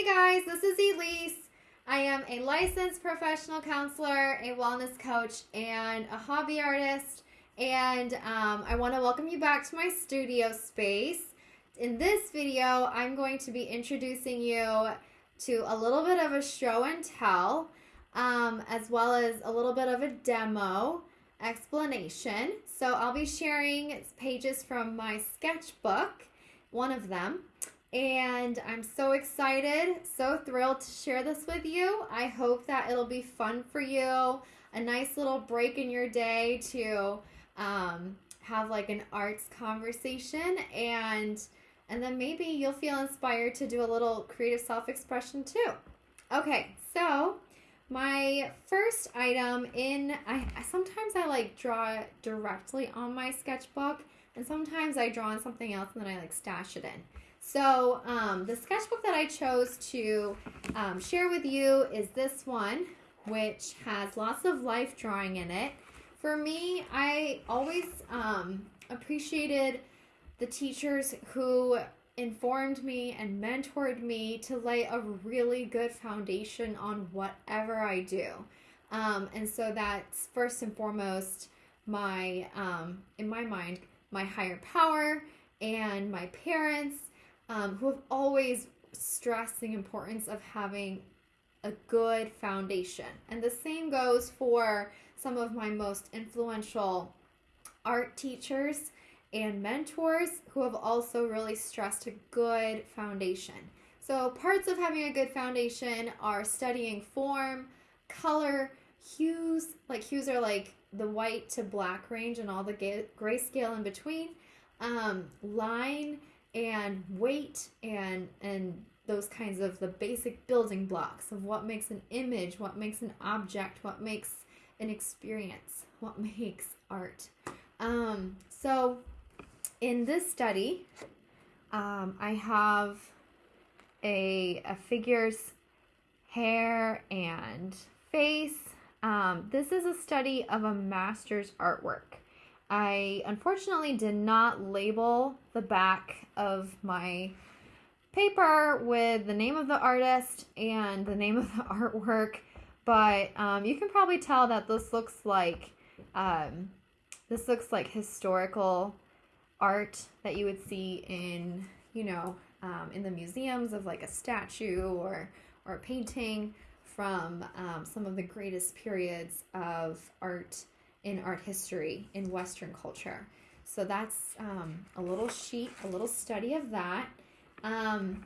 Hey guys, this is Elise. I am a licensed professional counselor, a wellness coach, and a hobby artist. And um, I want to welcome you back to my studio space. In this video, I'm going to be introducing you to a little bit of a show and tell, um, as well as a little bit of a demo explanation. So I'll be sharing pages from my sketchbook, one of them. And I'm so excited, so thrilled to share this with you. I hope that it'll be fun for you, a nice little break in your day to um, have like an arts conversation and and then maybe you'll feel inspired to do a little creative self-expression too. Okay, so my first item in I sometimes I like draw directly on my sketchbook and sometimes I draw on something else and then I like stash it in. So um, the sketchbook that I chose to um, share with you is this one, which has lots of life drawing in it. For me, I always um, appreciated the teachers who informed me and mentored me to lay a really good foundation on whatever I do. Um, and so that's first and foremost my, um, in my mind, my higher power and my parents um, who have always stressed the importance of having a good foundation. And the same goes for some of my most influential art teachers and mentors who have also really stressed a good foundation. So, parts of having a good foundation are studying form, color, hues. Like, hues are like the white to black range and all the grayscale in between. Um, line and weight and and those kinds of the basic building blocks of what makes an image, what makes an object, what makes an experience, what makes art. Um, so in this study, um, I have a, a figure's hair and face. Um, this is a study of a master's artwork. I unfortunately did not label the back of my paper with the name of the artist and the name of the artwork, but um, you can probably tell that this looks like um, this looks like historical art that you would see in you know um, in the museums of like a statue or or a painting from um, some of the greatest periods of art in art history in Western culture. So that's um, a little sheet, a little study of that. Um,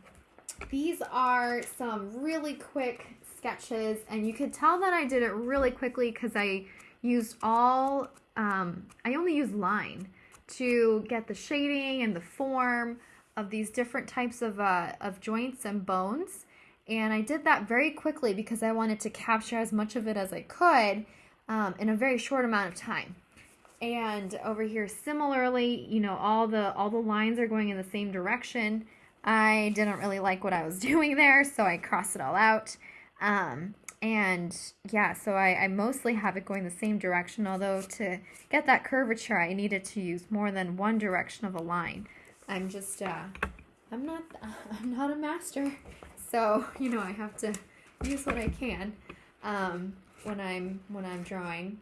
these are some really quick sketches, and you could tell that I did it really quickly because I used all, um, I only used line to get the shading and the form of these different types of, uh, of joints and bones. And I did that very quickly because I wanted to capture as much of it as I could um, in a very short amount of time. And over here, similarly, you know, all the all the lines are going in the same direction. I didn't really like what I was doing there, so I crossed it all out. Um, and yeah, so I, I mostly have it going the same direction, although to get that curvature, I needed to use more than one direction of a line. I'm just, uh, I'm not, I'm not a master, so, you know, I have to use what I can. Um, when I'm when I'm drawing.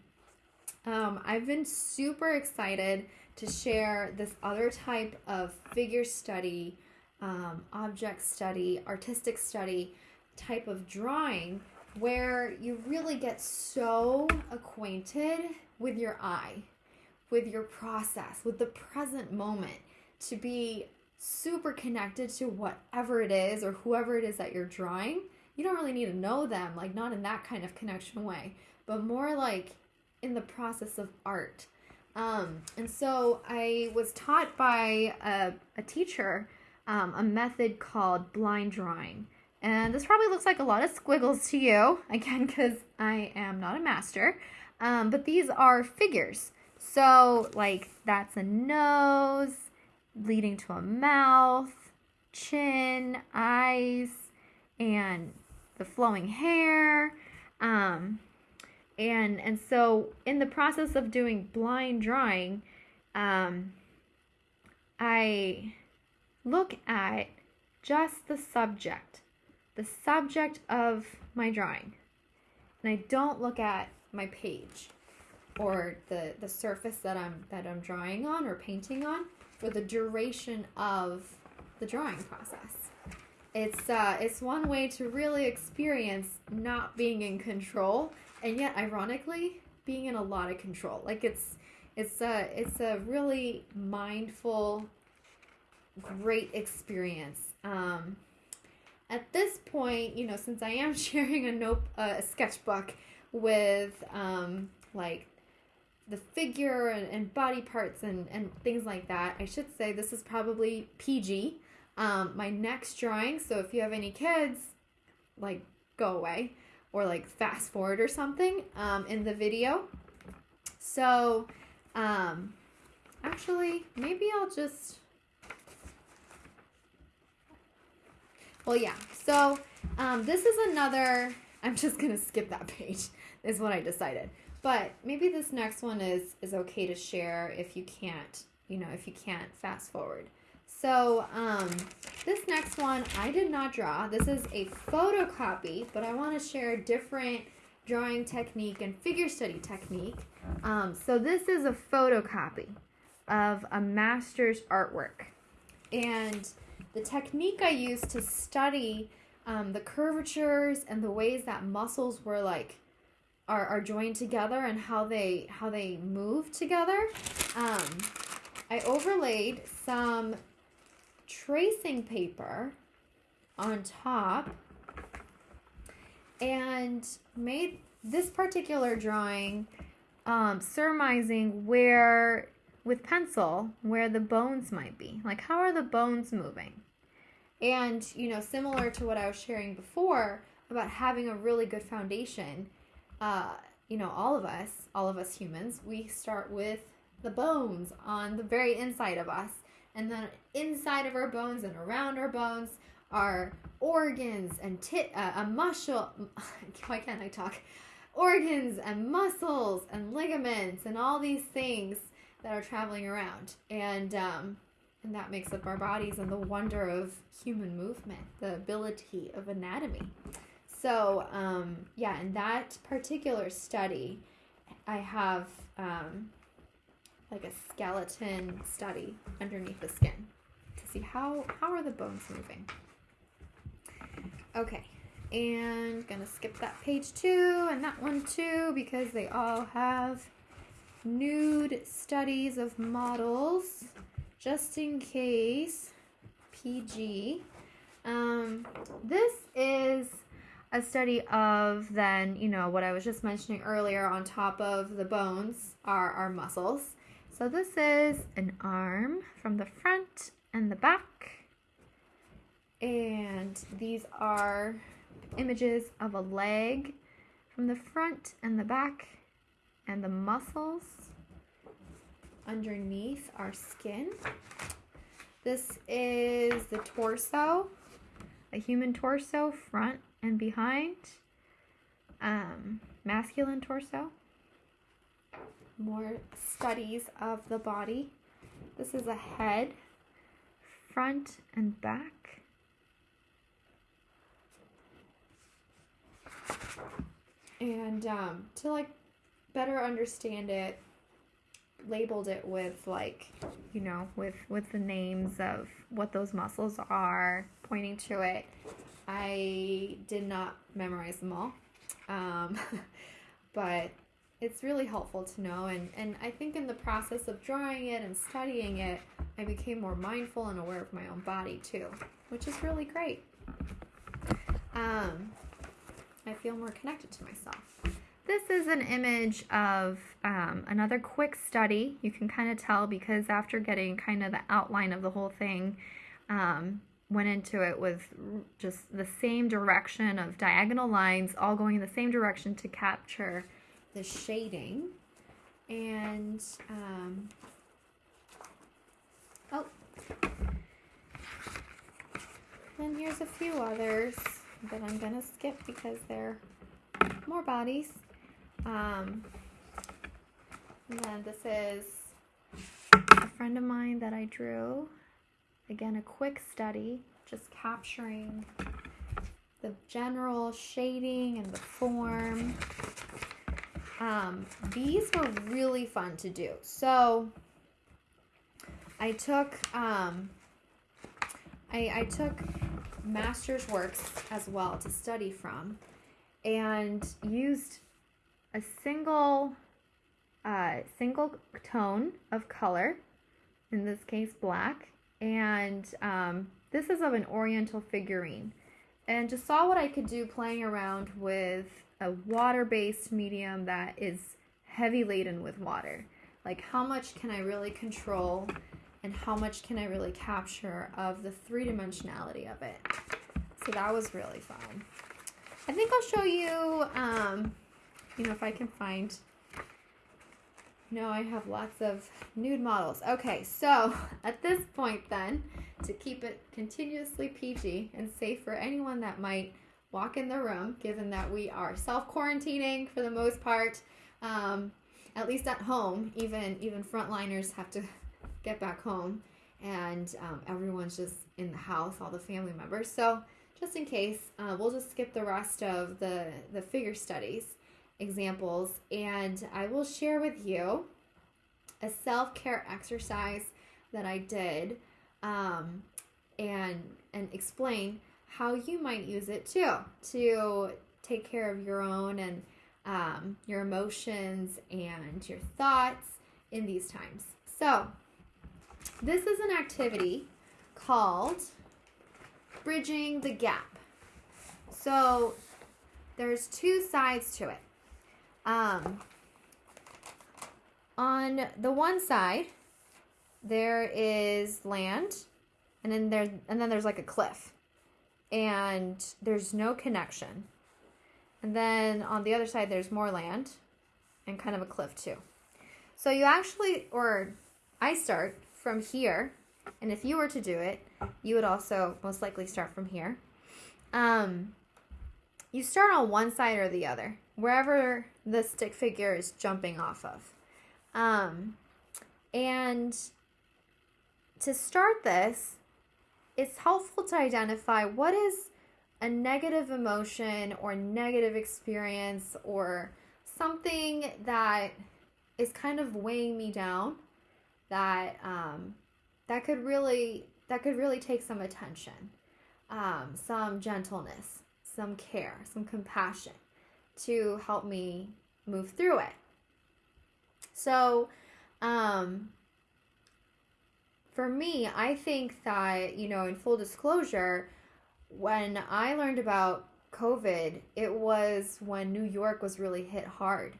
Um, I've been super excited to share this other type of figure study, um, object study, artistic study type of drawing where you really get so acquainted with your eye, with your process, with the present moment to be super connected to whatever it is or whoever it is that you're drawing you don't really need to know them, like not in that kind of connection way, but more like in the process of art. Um, and so I was taught by a, a teacher um, a method called blind drawing. And this probably looks like a lot of squiggles to you, again, because I am not a master. Um, but these are figures. So, like, that's a nose leading to a mouth, chin, eyes, and the flowing hair. Um, and and so in the process of doing blind drawing, um, I look at just the subject the subject of my drawing and I don't look at my page or the the surface that I'm that I'm drawing on or painting on for the duration of the drawing process. It's uh, it's one way to really experience not being in control and yet ironically being in a lot of control. Like it's it's a it's a really mindful great experience. Um, at this point, you know, since I am sharing a note uh, a sketchbook with um, like the figure and, and body parts and, and things like that, I should say this is probably PG. Um, my next drawing, so if you have any kids, like go away or like fast forward or something um, in the video. So, um, actually, maybe I'll just Well, yeah. So um, this is another. I'm just gonna skip that page. Is what I decided. But maybe this next one is is okay to share if you can't. You know, if you can't fast forward. So um, this next one I did not draw. This is a photocopy, but I want to share a different drawing technique and figure study technique. Um, so this is a photocopy of a master's artwork. And the technique I used to study um, the curvatures and the ways that muscles were like are, are joined together and how they how they move together. Um, I overlaid some tracing paper on top and made this particular drawing um, surmising where with pencil where the bones might be. Like, how are the bones moving? And, you know, similar to what I was sharing before about having a really good foundation, uh, you know, all of us, all of us humans, we start with the bones on the very inside of us. And then inside of our bones and around our bones are organs and tit, uh, a muscle. Why can't I talk? Organs and muscles and ligaments and all these things that are traveling around. And um, and that makes up our bodies and the wonder of human movement, the ability of anatomy. So, um, yeah, in that particular study, I have um, like a skeleton study underneath the skin to see how how are the bones moving. Okay, and gonna skip that page too and that one too because they all have nude studies of models just in case PG. Um, this is a study of then, you know, what I was just mentioning earlier on top of the bones are our muscles. So this is an arm from the front and the back. And these are images of a leg from the front and the back and the muscles underneath our skin. This is the torso, a human torso, front and behind. Um, masculine torso. More studies of the body. This is a head, front and back. And um, to like better understand it, labeled it with like you know with with the names of what those muscles are pointing to it i did not memorize them all um, but it's really helpful to know and and i think in the process of drawing it and studying it i became more mindful and aware of my own body too which is really great um, i feel more connected to myself this is an image of um, another quick study. You can kind of tell because after getting kind of the outline of the whole thing, um, went into it with just the same direction of diagonal lines, all going in the same direction to capture the shading. And, um, oh, then here's a few others that I'm going to skip because they're more bodies. Um, and then this is a friend of mine that I drew. Again, a quick study, just capturing the general shading and the form. Um, these were really fun to do. So I took um, I, I took master's works as well to study from and used a single uh, single tone of color in this case black and um, this is of an oriental figurine and just saw what I could do playing around with a water-based medium that is heavy laden with water. Like how much can I really control and how much can I really capture of the three-dimensionality of it? So that was really fun. I think I'll show you um, you know if I can find no, I have lots of nude models. Okay, so at this point then, to keep it continuously PG and safe for anyone that might walk in the room, given that we are self-quarantining for the most part, um, at least at home, even even frontliners have to get back home and um, everyone's just in the house, all the family members. So just in case, uh, we'll just skip the rest of the, the figure studies examples and I will share with you a self-care exercise that I did um, and and explain how you might use it too to take care of your own and um, your emotions and your thoughts in these times. So this is an activity called bridging the gap. So there's two sides to it. Um, on the one side, there is land, and then there's and then there's like a cliff, and there's no connection. And then on the other side, there's more land, and kind of a cliff too. So you actually, or I start from here, and if you were to do it, you would also most likely start from here. Um, you start on one side or the other, wherever the stick figure is jumping off of. Um, and to start this, it's helpful to identify what is a negative emotion or negative experience or something that is kind of weighing me down that um, that could really that could really take some attention um, some gentleness some care some compassion to help me move through it. So, um, for me, I think that, you know, in full disclosure, when I learned about COVID, it was when New York was really hit hard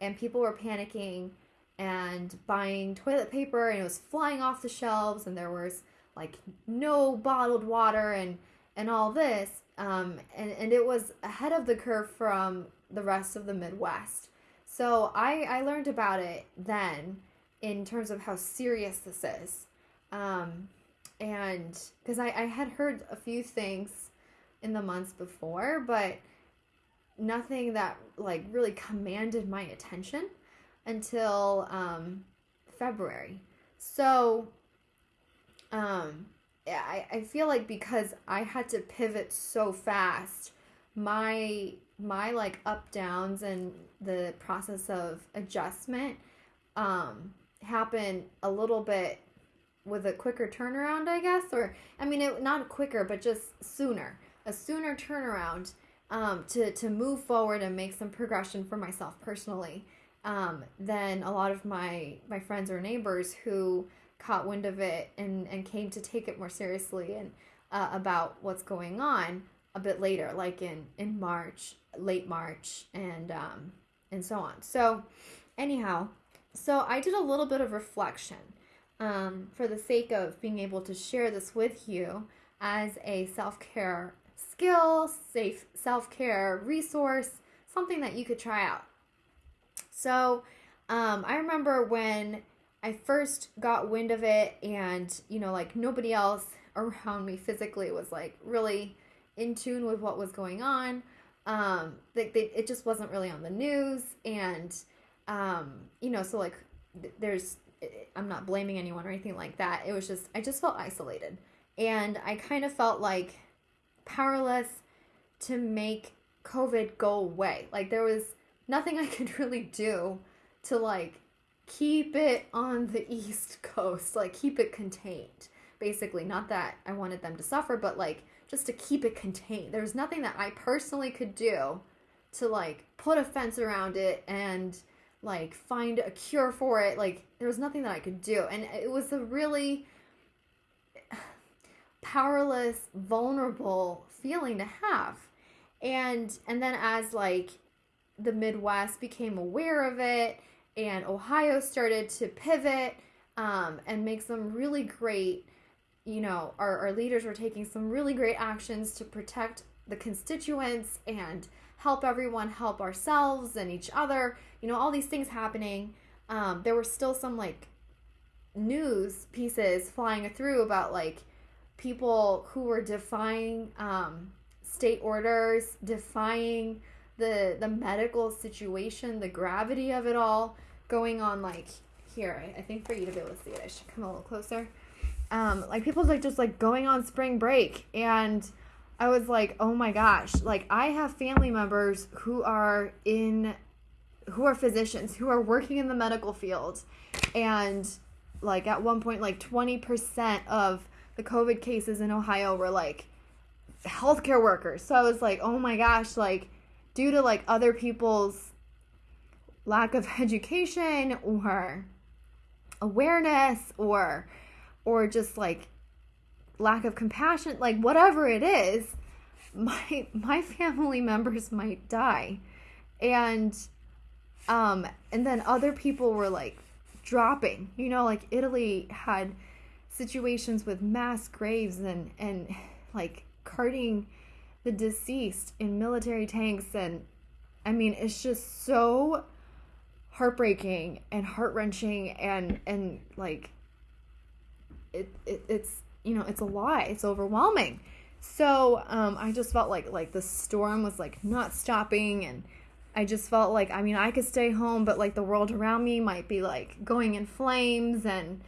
and people were panicking and buying toilet paper and it was flying off the shelves and there was like no bottled water and and all this um, and, and it was ahead of the curve from the rest of the Midwest. So I, I learned about it then in terms of how serious this is. Um, and because I, I had heard a few things in the months before, but nothing that like really commanded my attention until um, February. So um, I, I feel like because I had to pivot so fast, my my like up downs and the process of adjustment um happen a little bit with a quicker turnaround i guess or i mean it not quicker but just sooner a sooner turnaround um to to move forward and make some progression for myself personally um than a lot of my my friends or neighbors who caught wind of it and and came to take it more seriously and uh, about what's going on a bit later, like in in March, late March, and um, and so on. So, anyhow, so I did a little bit of reflection um, for the sake of being able to share this with you as a self care skill, safe self care resource, something that you could try out. So, um, I remember when I first got wind of it, and you know, like nobody else around me physically was like really in tune with what was going on. Um, like they, it just wasn't really on the news, and um, you know, so like there's, I'm not blaming anyone or anything like that. It was just I just felt isolated, and I kind of felt like powerless to make COVID go away. Like there was nothing I could really do to like keep it on the East Coast, like keep it contained. Basically, not that I wanted them to suffer, but like just to keep it contained. There was nothing that I personally could do to like put a fence around it and like find a cure for it. Like there was nothing that I could do. And it was a really powerless, vulnerable feeling to have. And and then as like the Midwest became aware of it and Ohio started to pivot um, and make some really great, you know, our, our leaders were taking some really great actions to protect the constituents and help everyone help ourselves and each other, you know, all these things happening. Um, there were still some like news pieces flying through about like people who were defying um, state orders, defying the the medical situation, the gravity of it all going on like here. I, I think for you to be able to see it, I should come a little closer. Um, like people's like just like going on spring break and I was like, oh my gosh, like I have family members who are in who are physicians who are working in the medical field. And like at one point like 20% of the covid cases in ohio were like healthcare workers. So i was like oh my gosh like due to like other people's lack of education or awareness or or just like lack of compassion like whatever it is my my family members might die. And um and then other people were like dropping. You know like italy had situations with mass graves and and like carting the deceased in military tanks. And I mean it's just so heartbreaking and heart-wrenching and and like it, it it's you know it's a lot it's overwhelming. So um i just felt like like the storm was like not stopping and i just felt like i mean i could stay home but like the world around me might be like going in flames and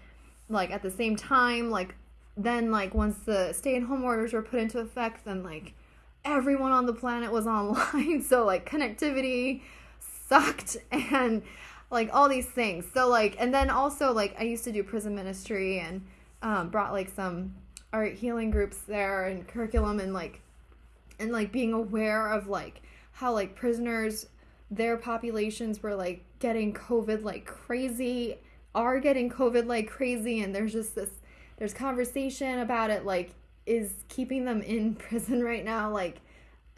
like at the same time like then like once the stay-at-home orders were put into effect then like everyone on the planet was online. So like connectivity sucked and like all these things. So like and then also like i used to do prison ministry and um, brought like some art healing groups there and curriculum and like and like being aware of like how like prisoners their populations were like getting covid like crazy are getting covid like crazy and there's just this there's conversation about it like is keeping them in prison right now like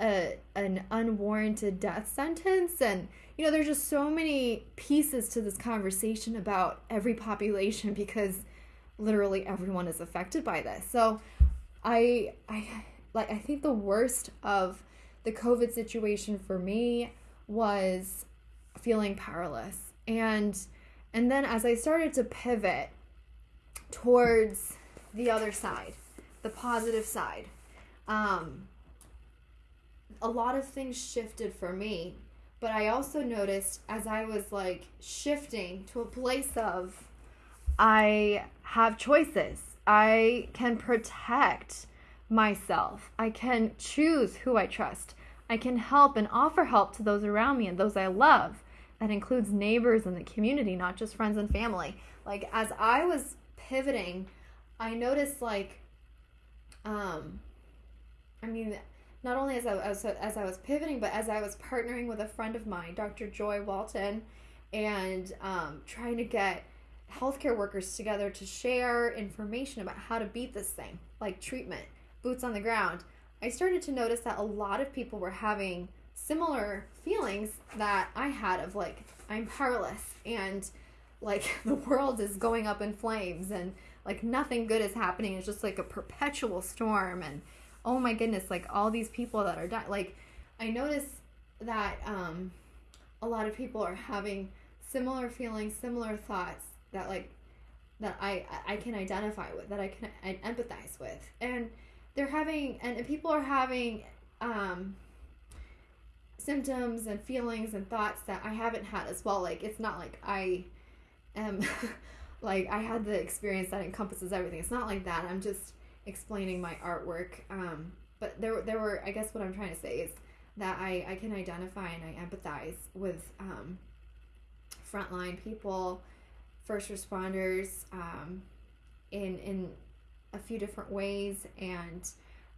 a an unwarranted death sentence? And you know there's just so many pieces to this conversation about every population because literally everyone is affected by this. So i i like i think the worst of the covid situation for me was feeling powerless. And and then as i started to pivot towards the other side the positive side um a lot of things shifted for me. But i also noticed as i was like shifting to a place of i have choices. I can protect myself. I can choose who i trust. I can help and offer help to those around me and those i love. That includes neighbors and the community not just friends and family. Like as i was pivoting i noticed like um i mean not only as I, as, as I was pivoting, but as I was partnering with a friend of mine, Dr. Joy Walton, and um, trying to get healthcare workers together to share information about how to beat this thing, like treatment, boots on the ground. I started to notice that a lot of people were having similar feelings that I had of like, I'm powerless and like the world is going up in flames and like nothing good is happening. It's just like a perpetual storm and oh my goodness, like all these people that are dying. Like, I notice that um, a lot of people are having similar feelings, similar thoughts that like that I I can identify with, that I can I empathize with, and they're having and, people are having um, symptoms and feelings and thoughts that I haven't had as well. Like it's not like I am like I had the experience that encompasses everything. It's not like that. I'm just explaining my artwork. Um, but there there were I guess what I'm trying to say is that I I can identify and I empathize with um, frontline people, first responders, um, in in a few different ways and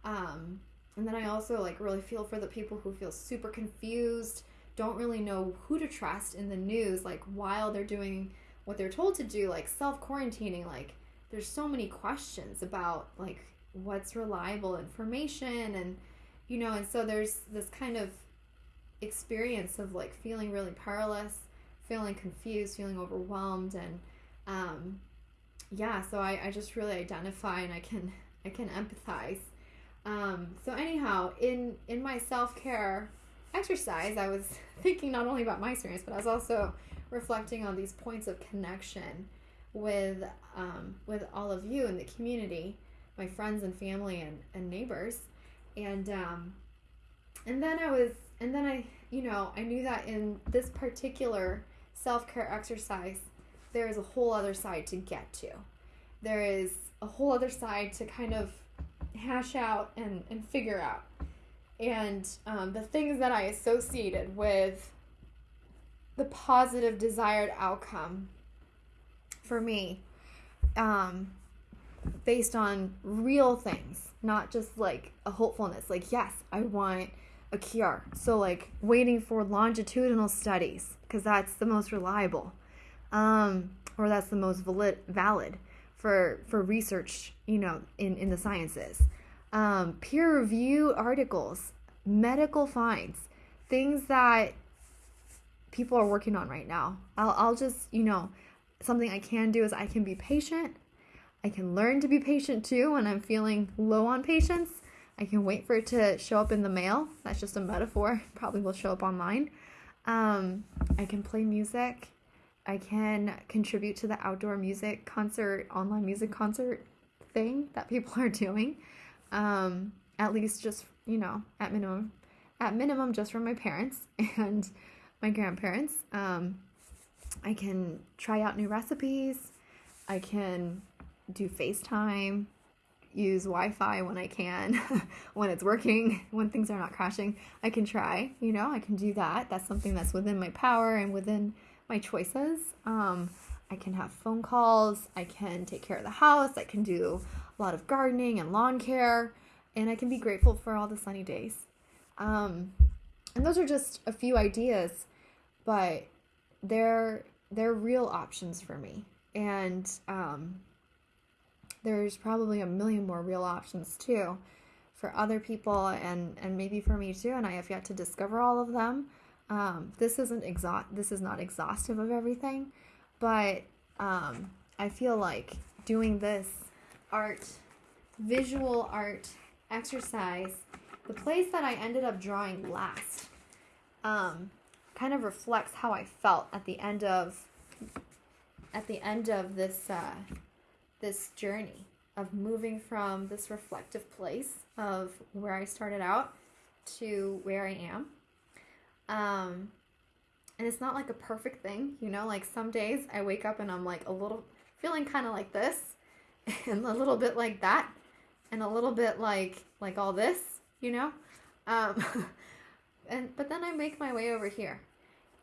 um, and then I also like really feel for the people who feel super confused, don't really know who to trust in the news, like while they're doing what they're told to do, like self quarantining. Like there's so many questions about like what's reliable information and you know, and so there's this kind of experience of like feeling really powerless, feeling confused, feeling overwhelmed and um yeah, so I, I just really identify and I can I can empathize. Um, so anyhow, in in my self care exercise, I was thinking not only about my experience, but I was also reflecting on these points of connection with um, with all of you in the community, my friends and family and, and neighbors, and um, and then I was and then I you know I knew that in this particular self care exercise, there is a whole other side to get to. There is a whole other side to kind of hash out and, and figure out. And um, the things that I associated with the positive desired outcome for me, um, based on real things, not just like a hopefulness. Like, yes, I want a cure. So, like, waiting for longitudinal studies because that's the most reliable, um, or that's the most valid. valid for for research, you know, in in the sciences. Um, peer review articles, medical finds, things that people are working on right now. I'll I'll just, you know, something I can do is I can be patient. I can learn to be patient too when I'm feeling low on patience. I can wait for it to show up in the mail. That's just a metaphor. Probably will show up online. Um, I can play music. I can contribute to the outdoor music concert, online music concert thing that people are doing. Um, at least just, you know, at minimum, at minimum, just from my parents and my grandparents. Um, I can try out new recipes. I can do FaceTime, use Wi Fi when I can, when it's working, when things are not crashing. I can try, you know, I can do that. That's something that's within my power and within my choices. Um, I can have phone calls, I can take care of the house, I can do a lot of gardening and lawn care, and I can be grateful for all the sunny days. Um, and those are just a few ideas, but they're they're real options for me. And um, there's probably a million more real options too for other people and and maybe for me too and I have yet to discover all of them um, this isn't exhaust. This is not exhaustive of everything, but um, I feel like doing this art, visual art exercise, the place that I ended up drawing last, um, kind of reflects how I felt at the end of at the end of this uh, this journey of moving from this reflective place of where I started out to where I am um, and it's not like a perfect thing, you know, like some days I wake up and I'm like a little feeling kind of like this and a little bit like that and a little bit like like all this, you know? Um, and but then I make my way over here.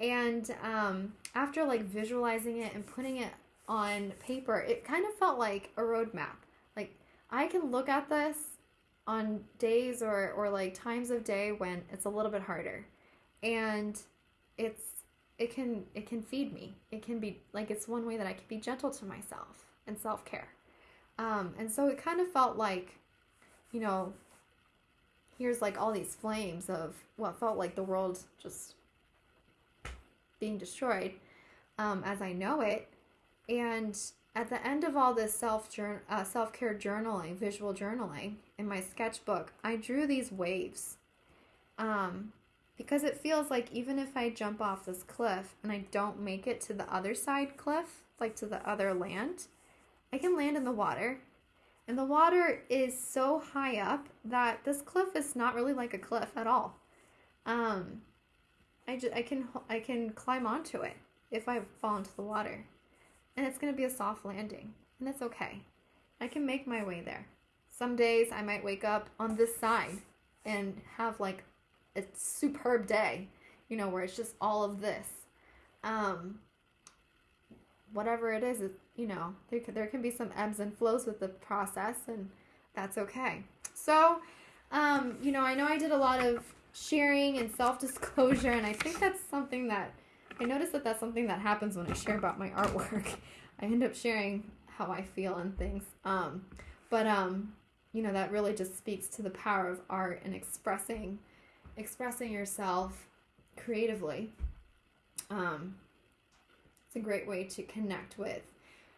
And um, after like visualizing it and putting it on paper, it kind of felt like a roadmap. Like I can look at this on days or or like times of day when it's a little bit harder. And it's it can it can feed me. It can be like it's one way that i can be gentle to myself and self-care. Um, and so it kind of felt like you know here's like all these flames of what felt like the world just being destroyed um, as i know it and at the end of all this self uh, self-care journaling visual journaling in my sketchbook i drew these waves um, because it feels like even if I jump off this cliff and I don't make it to the other side cliff, like to the other land, I can land in the water. And the water is so high up that this cliff is not really like a cliff at all. Um, I, just, I can I can climb onto it if I fall into the water, and it's gonna be a soft landing, and it's okay. I can make my way there. Some days I might wake up on this side and have like a superb day, you know, where it's just all of this. Um, whatever it is, it, you know, there, there can be some ebbs and flows with the process, and that's okay. So, um, you know, I know I did a lot of sharing and self disclosure, and I think that's something that I noticed that that's something that happens when I share about my artwork. I end up sharing how I feel and things. Um, but um, you know, that really just speaks to the power of art and expressing expressing yourself creatively. Um, it's a great way to connect with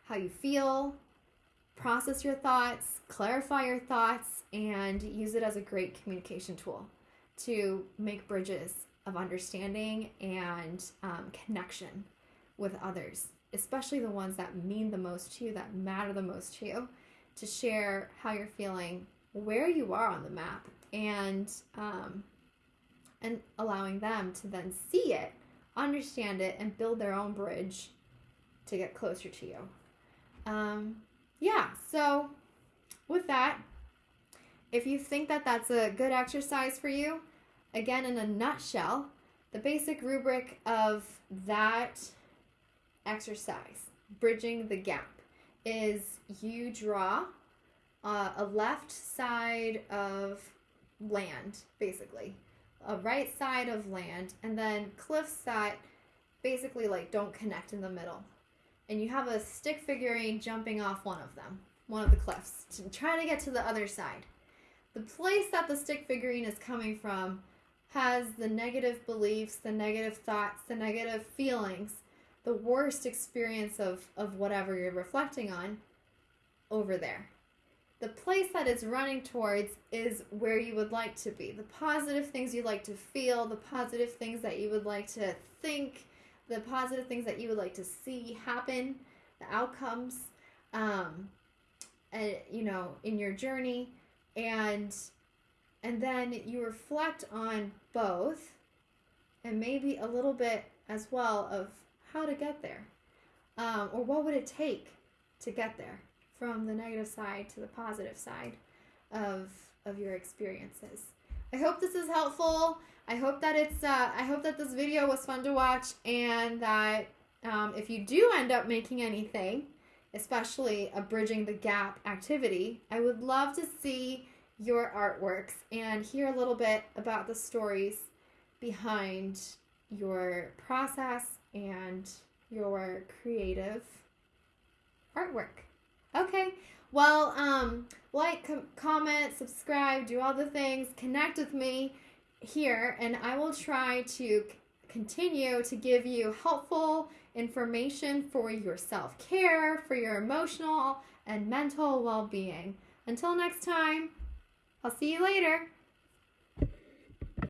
how you feel, process your thoughts, clarify your thoughts, and use it as a great communication tool to make bridges of understanding and um, connection with others, especially the ones that mean the most to you, that matter the most to you, to share how you're feeling, where you are on the map, and um, and allowing them to then see it, understand it, and build their own bridge to get closer to you. Um, yeah, so with that, if you think that that's a good exercise for you, again, in a nutshell, the basic rubric of that exercise, bridging the gap, is you draw uh, a left side of land, basically, a right side of land, and then cliffs that basically like don't connect in the middle. And you have a stick figurine jumping off one of them, one of the cliffs, to try to get to the other side. The place that the stick figurine is coming from has the negative beliefs, the negative thoughts, the negative feelings, the worst experience of, of whatever you're reflecting on over there. The place that it's running towards is where you would like to be. The positive things you like to feel, the positive things that you would like to think, the positive things that you would like to see happen, the outcomes, um, and you know, in your journey, and and then you reflect on both, and maybe a little bit as well of how to get there, um, or what would it take to get there from the negative side to the positive side of of your experiences. I hope this is helpful. I hope that it's uh, I hope that this video was fun to watch and that um, if you do end up making anything, especially a bridging the gap activity, I would love to see your artworks and hear a little bit about the stories behind your process and your creative artwork. Okay. Well, um, like, com- comment, subscribe, do all the things, connect with me here, and I will try to c- continue to give you helpful information for your self care, for your emotional and mental well being. Until next time, I'll see you later.